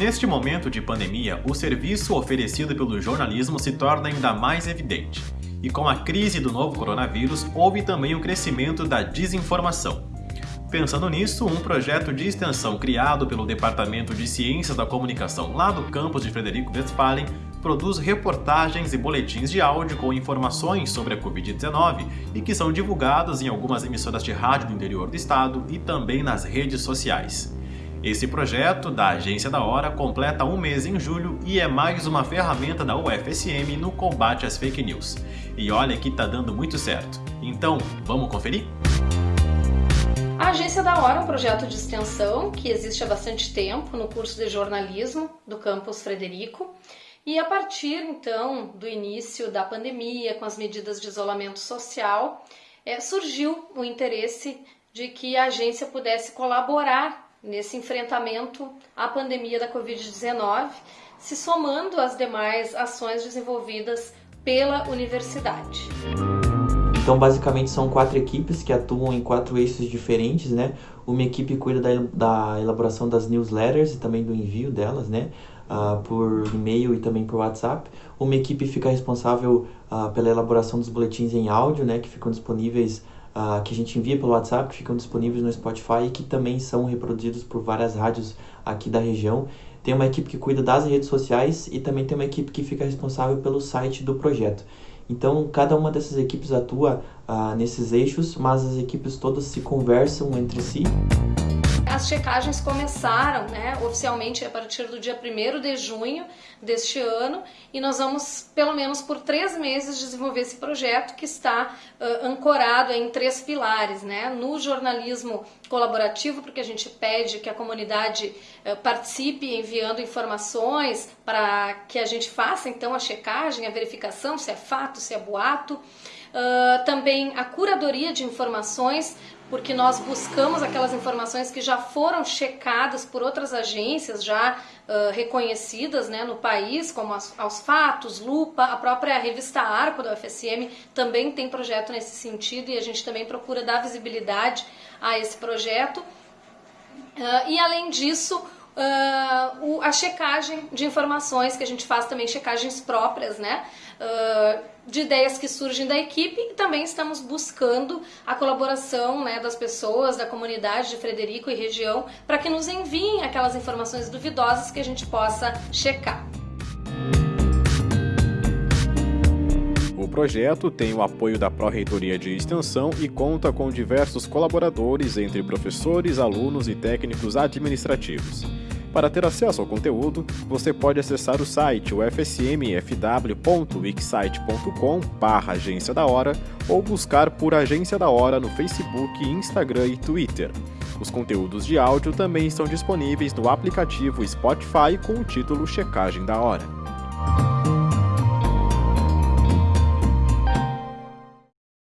Neste momento de pandemia, o serviço oferecido pelo jornalismo se torna ainda mais evidente. E com a crise do novo coronavírus, houve também o crescimento da desinformação. Pensando nisso, um projeto de extensão criado pelo Departamento de Ciências da Comunicação lá do campus de Frederico Westphalen produz reportagens e boletins de áudio com informações sobre a Covid-19 e que são divulgados em algumas emissoras de rádio do interior do estado e também nas redes sociais. Esse projeto da Agência da Hora completa um mês em julho e é mais uma ferramenta da UFSM no combate às fake news. E olha que tá dando muito certo. Então, vamos conferir? A Agência da Hora é um projeto de extensão que existe há bastante tempo no curso de jornalismo do campus Frederico. E a partir então do início da pandemia, com as medidas de isolamento social, é, surgiu o interesse de que a agência pudesse colaborar nesse enfrentamento à pandemia da Covid-19, se somando às demais ações desenvolvidas pela universidade. Então, basicamente, são quatro equipes que atuam em quatro eixos diferentes, né? Uma equipe cuida da, da elaboração das newsletters e também do envio delas, né? Uh, por e-mail e também por WhatsApp. Uma equipe fica responsável uh, pela elaboração dos boletins em áudio, né? Que ficam disponíveis uh, que a gente envia pelo WhatsApp, que ficam disponíveis no Spotify e que também são reproduzidos por várias rádios aqui da região. Tem uma equipe que cuida das redes sociais e também tem uma equipe que fica responsável pelo site do projeto. Então, cada uma dessas equipes atua uh, nesses eixos, mas as equipes todas se conversam entre si. As checagens começaram né, oficialmente a partir do dia 1 de junho deste ano e nós vamos, pelo menos por três meses, desenvolver esse projeto que está uh, ancorado em três pilares. Né? No jornalismo colaborativo, porque a gente pede que a comunidade uh, participe enviando informações para que a gente faça então a checagem, a verificação se é fato, se é boato. Uh, também a curadoria de informações porque nós buscamos aquelas informações que já foram checadas por outras agências já uh, reconhecidas né, no país, como as, aos Fatos, Lupa, a própria revista Arco da UFSM também tem projeto nesse sentido e a gente também procura dar visibilidade a esse projeto. Uh, e além disso, uh, o, a checagem de informações, que a gente faz também checagens próprias, né? Uh, de ideias que surgem da equipe e também estamos buscando a colaboração né, das pessoas, da comunidade de Frederico e região, para que nos enviem aquelas informações duvidosas que a gente possa checar. O projeto tem o apoio da Pró-Reitoria de Extensão e conta com diversos colaboradores entre professores, alunos e técnicos administrativos. Para ter acesso ao conteúdo, você pode acessar o site ufsmfw.wixsite.com barra Agência da Hora ou buscar por Agência da Hora no Facebook, Instagram e Twitter. Os conteúdos de áudio também estão disponíveis no aplicativo Spotify com o título Checagem da Hora.